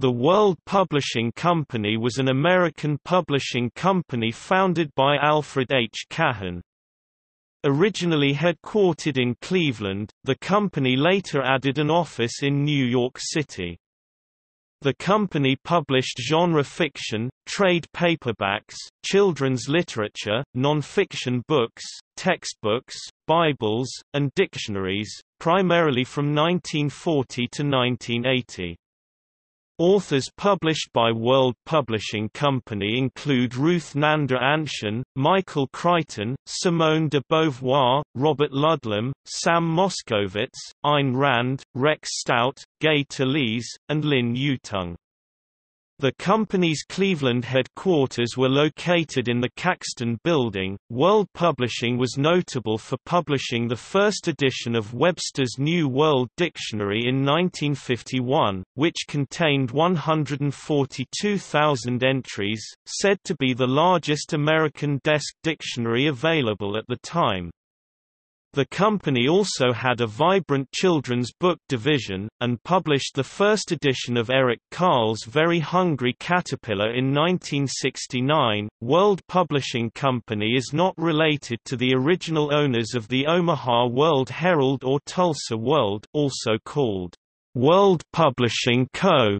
The World Publishing Company was an American publishing company founded by Alfred H. Cahan. Originally headquartered in Cleveland, the company later added an office in New York City. The company published genre fiction, trade paperbacks, children's literature, non-fiction books, textbooks, Bibles, and dictionaries, primarily from 1940 to 1980. Authors published by World Publishing Company include Ruth Nanda Anshen, Michael Crichton, Simone de Beauvoir, Robert Ludlum, Sam Moskowitz, Ayn Rand, Rex Stout, Gay Talese, and Lin Yutang. The company's Cleveland headquarters were located in the Caxton Building. World Publishing was notable for publishing the first edition of Webster's New World Dictionary in 1951, which contained 142,000 entries, said to be the largest American desk dictionary available at the time. The company also had a vibrant children's book division, and published the first edition of Eric Carle's Very Hungry Caterpillar in 1969. World Publishing Company is not related to the original owners of the Omaha World Herald or Tulsa World, also called World Publishing Co.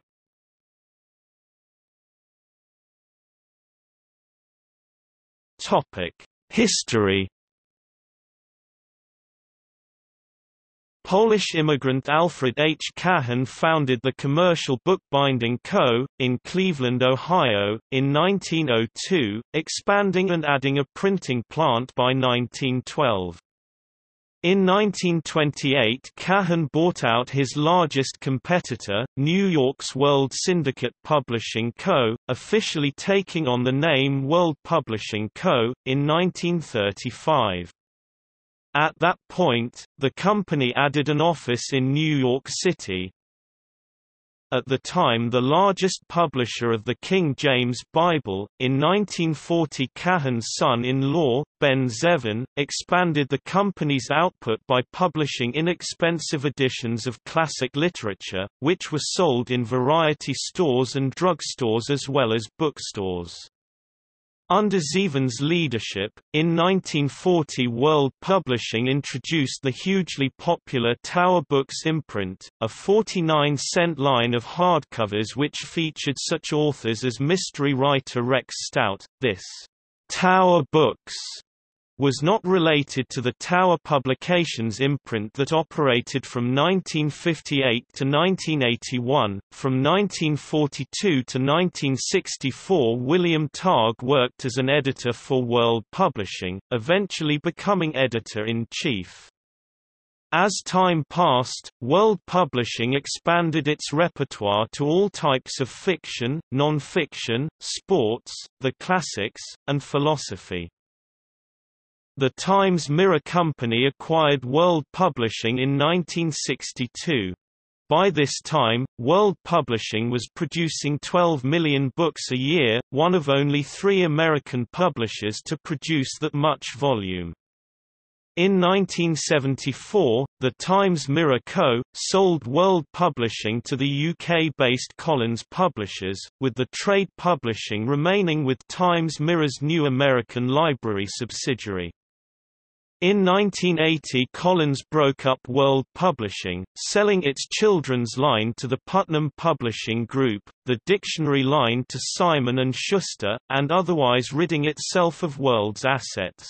Topic: History Polish immigrant Alfred H. Cahan founded the Commercial Bookbinding Co., in Cleveland, Ohio, in 1902, expanding and adding a printing plant by 1912. In 1928 Cahan bought out his largest competitor, New York's World Syndicate Publishing Co., officially taking on the name World Publishing Co., in 1935. At that point, the company added an office in New York City. At the time the largest publisher of the King James Bible, in 1940 Cahan's son-in-law, Ben Zevin, expanded the company's output by publishing inexpensive editions of classic literature, which were sold in variety stores and drugstores as well as bookstores. Under Zevin's leadership, in 1940 World Publishing introduced the hugely popular Tower Books imprint, a 49-cent line of hardcovers which featured such authors as mystery writer Rex Stout. This Tower Books was not related to the Tower Publications imprint that operated from 1958 to 1981. From 1942 to 1964 William Targ worked as an editor for World Publishing, eventually becoming editor-in-chief. As time passed, World Publishing expanded its repertoire to all types of fiction, non-fiction, sports, the classics, and philosophy. The Times Mirror Company acquired World Publishing in 1962. By this time, World Publishing was producing 12 million books a year, one of only three American publishers to produce that much volume. In 1974, the Times Mirror Co. sold World Publishing to the UK-based Collins Publishers, with the trade publishing remaining with Times Mirror's New American Library subsidiary. In 1980 Collins broke up World Publishing, selling its children's line to the Putnam Publishing Group, the dictionary line to Simon & Schuster, and otherwise ridding itself of World's assets.